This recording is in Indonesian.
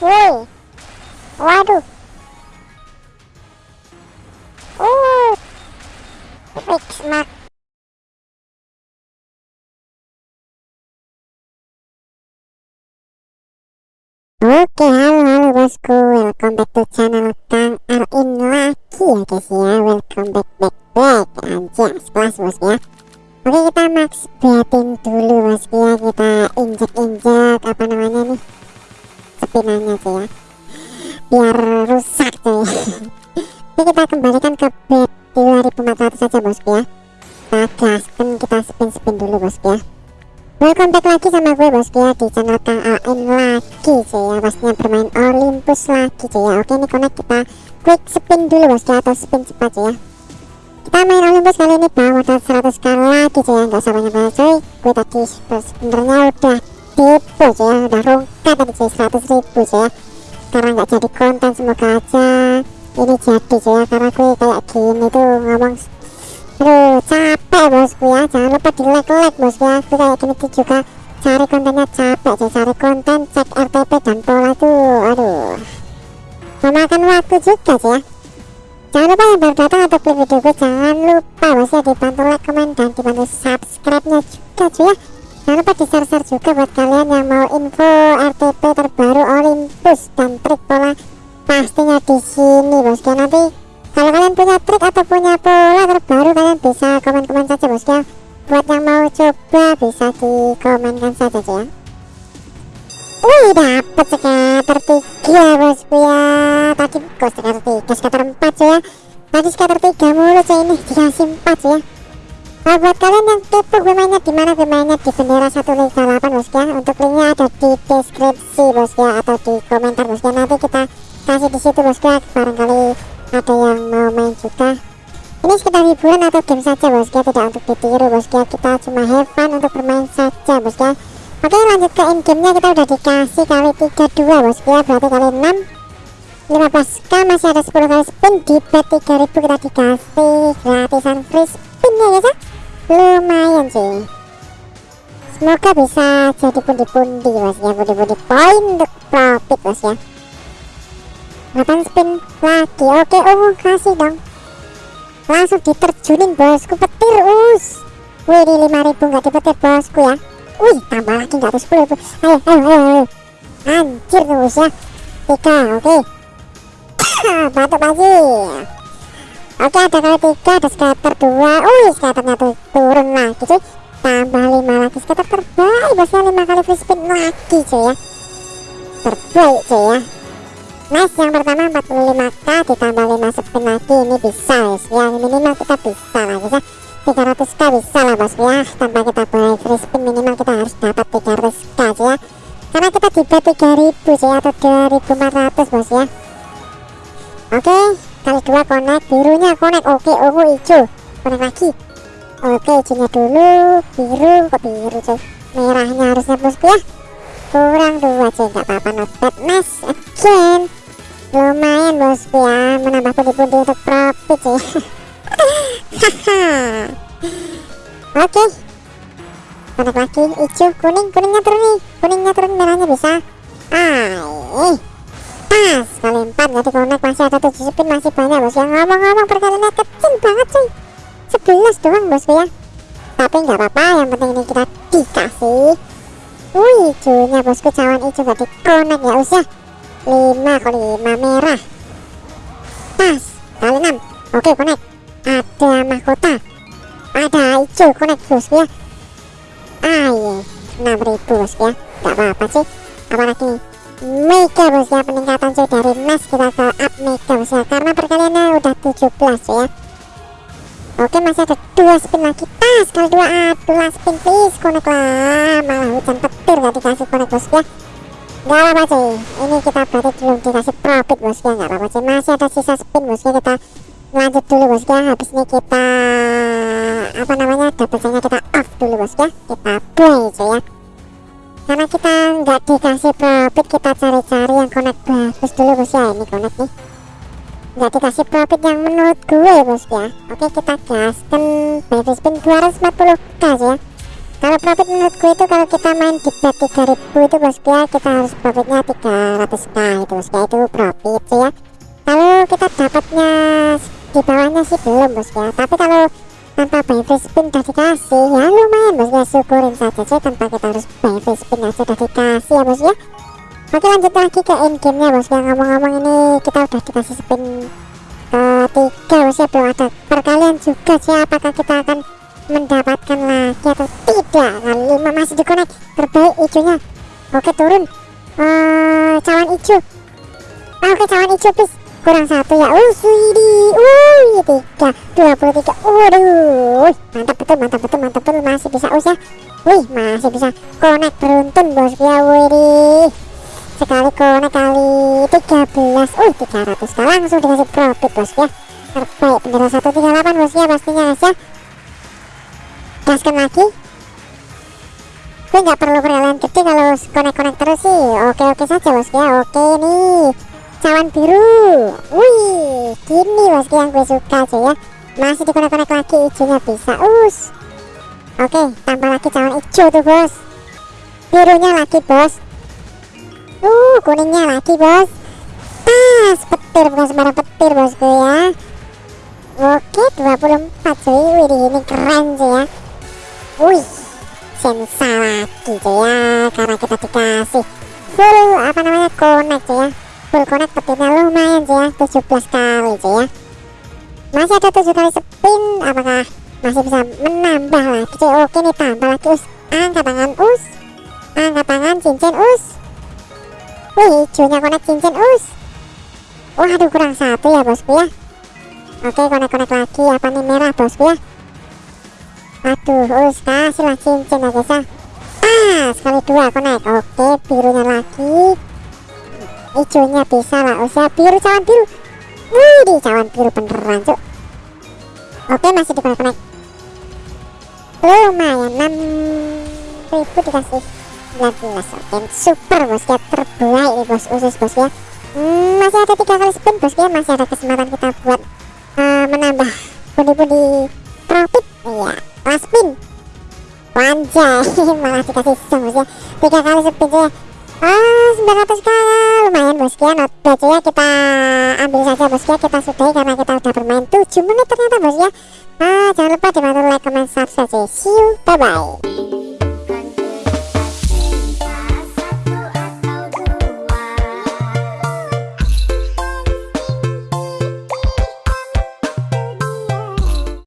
woi. Waduh. Uh fix Oke, halo halo bosku, welcome back to channel Kang Arin lagi. Ya guys ya Welcome back back back. Anjas kelas bos ya. Oke kita max betting dulu bosku ya. Kita injek injek apa namanya nih Spinannya sih ya. Biar rusak tuh Oke kita kembalikan ke bet 2400 saja bosku ya. Kita gaskan kita spin spin dulu bosku ya. Welcome back lagi sama gue bosku ya di channel Kang Ain lagi cuy ya. Pastinya bermain Olympus lagi cuy ya. Oke ini connect kita quick spin dulu bosku ya atau spin cepat cuy ya. Kita main Olympus kali ini bawa modal 100 kali lagi cuy ya. Nggak usah banyak banyak cuy. Gue tadi sebenarnya udah tipu cuy ya. Udah rongkat tadi cuy 100 ribu cuy ya. Karena nggak jadi konten semoga aja ini jadi cuy ya. Karena gue kayak gini tuh ngomong Aduh capek bosku ya. Jangan lupa di like like bosku ya. Aku kayak gini tuh juga Cari kontennya capek sih Cari konten cek RTP dan pola tuh Aduh. Memakan waktu juga sih ya. Jangan lupa yang baru datang atau klik video gue Jangan lupa bos ya dibantu like, komen dan dibantu subscribe nya juga cuy ya Jangan lupa di share-share juga buat kalian yang mau info RTP terbaru Olympus dan trik pola pastinya di sini bosku nanti kalau kalian punya trik atau punya pola terbaru kalian bisa komen-komen saja bosku ya. Buat yang mau coba bisa dikomenkan saja ya. Wih dapet scatter 3 bosku ya tadi kok scatter 3 scatter 4 cuy ya. Tadi scatter 3 mulu cuy ini. Dikasih 4 cuy ya Nah buat kalian yang kepo gue mainnya di mana gue mainnya di bendera 138 bosku ya Untuk linknya ada di deskripsi bosku ya Atau di komentar bosku ya Nanti kita kasih di situ bosku ya Barangkali ada yang mau main juga. Ini sekedar hiburan atau game saja bosku ya tidak untuk ditiru bosku ya kita cuma have fun untuk bermain saja bosku ya oke lanjut ke in game nya kita udah dikasih kali 32 bosku ya berarti kali 6 15k masih ada 10 kali spin. Di bet 3000 kita dikasih gratisan free spin ya ya lumayan sih. Semoga bisa jadi pundi-pundi bos ya. Pundi-pundi poin untuk profit bos ya. 8 spin lagi? Oke oh kasih dong. Langsung diterjunin bosku. Petir us. Wih ini 5000 nggak dipetir bosku ya. Wih tambah lagi nggak tuh 10 ayo ayo ayo ayo. Anjir terus ya. 3 oke. Batuk lagi oke ada kali 3 ada scatter 2 wih scatternya tuh turun lagi cuy. Tambah 5 lagi scatter terbaik. Bosnya 5 kali free spin lagi cuy ya. Terbaik cuy ya. Nice yang pertama 45k ditambah 5 spin lagi. Ini bisa guys ya. Minimal kita bisa lah guys ya 300k bisa lah bos ya. Tanpa kita boleh free spin minimal kita harus dapat 300k ya. Karena kita bet 3000 sih atau 2400 bos ya. Oke kali dua connect birunya connect oke ungu hijau connect lagi. Oke hijaunya dulu. Biru kok biru cuy merahnya harusnya bosku ya. Kurang dua cuy nggak apa-apa not bad nice again. Lumayan bosku ya. Menambah pundi-pundi untuk profit sih oke. Konek lagi. Hijau kuning. Kuningnya turun nih. Kuningnya turun merahnya bisa. Ah pas kali empat jadi konek masih ada tujuh spin masih banyak bos yang ngomong-ngomong perkaliannya kecil banget sih sebelas doang bosku ya. Tapi nggak apa-apa yang penting ini kita dikasih. Wih hijaunya bosku cawan hijau gak dikonek ya usah 5 kali 5 merah. Pas kali 6 oke connect ada mahkota. Ada hijau connect bosku ya. Ayo 6000 bosku ya. Gak apa-apa sih apalagi mega bos ya peningkatan cuy dari mas kita ke up bos ya. Karena perkaliannya udah 17 ya. Oke masih ada dua spin lagi. Pas kali dua aduh spin please connect lah. Malah hujan petir gak dikasih connect bos ya. Gak apa-apa cuy Ini kita berarti belum dikasih profit bosku Gak apa-apa cuy. Masih ada sisa spin bosku Kita lanjut dulu bosku Habis ini kita Apa namanya Dapetnya kita off dulu bosku Kita play cuy ya Karena kita nggak dikasih profit Kita cari-cari yang connect bagus. Dulu bosku ya Ini connect nih. Nggak dikasih profit yang menurut gue bosku ya. Oke kita gaskan Baby spin 240k ya. Kalau profit menurutku itu kalau kita main di bet 3000 itu bosku ya kita harus profitnya 300k itu bosku ya. Itu profit sih ya. Kalau kita dapatnya di bawahnya sih belum bosku ya. Tapi kalau tanpa free spin udah dikasih ya lumayan ya syukurin saja sih tanpa kita harus buy free spin aja udah dikasih ya bosku ya. Oke lanjut lagi ke in game nya bosku ya ngomong-ngomong ini kita udah dikasih spin ketiga bosku ya belum ada. Perkalian juga sih apakah kita akan mendapatkan lagi atau tidak? Kali lima masih dikonek terbaik hijaunya. Oke turun. Uh, cawan hijau. Ah, oke cawan hijau please. Kurang satu ya. Uh uh tiga dua puluh tiga. Waduh mantap mantap betul mantap betul masih bisa us ya. Wih masih bisa konek beruntun bos ya wih sekali konek kali 13 uh 300 langsung dikasih profit bos ya. Terbaik bendera 138 bos ya pastinya guys ya. Gaskan lagi. Gue nggak perlu peralihan gede kalau konek-konek terus sih. Oke-oke saja bosku ya. Oke nih. Cawan biru. Wih gini bosku yang gue suka aja ya masih dikonek-konek lagi hijaunya bisa. Us. Oke tambah lagi cawan hijau tuh bos. Birunya lagi bos. Uh kuningnya lagi bos. Pas petir bukan sembarang petir bosku ya. Oke 24 cuy. Wih ini keren sih ya. Wih, sensa lagi cuy ya, karena kita dikasih full apa namanya connect cuy ya, full connect petirnya lumayan cuy ya, 17 kali cuy ya. Masih ada 7 kali spin, apakah masih bisa menambah lagi? Oke nih tambah lagi us, angkat tangan us, angkat tangan cincin us. Wih, hijaunya connect cincin us. Waduh kurang satu ya bosku ya. Oke connect-connect lagi apa nih merah bosku ya? Aduh us kasihlah cincin ya guys ya. Ah sekali dua naik oke birunya lagi. Hijaunya bisa lah us ya. Biru cawan biru. Wih di cawan biru beneran cuk oke masih di connect connect lumayan 6000 dikasih 19 oke. Super bos ya terbaik nih bos usus bos ya. Hmm, masih ada tiga kali spin bos ya. Masih ada kesempatan kita buat uh, menambah pundi-pundi profit. Iya kelas spin. Wanjay malah dikasih song bos ya. Tiga kali spin ya ah 900 kali lumayan bos. Ya not bad ya kita ambil saja bos ya. Kita sudahi karena kita udah bermain 7 menit ternyata bos ya. Ah jangan lupa dibantu like comment subscribe. See you. Bye bye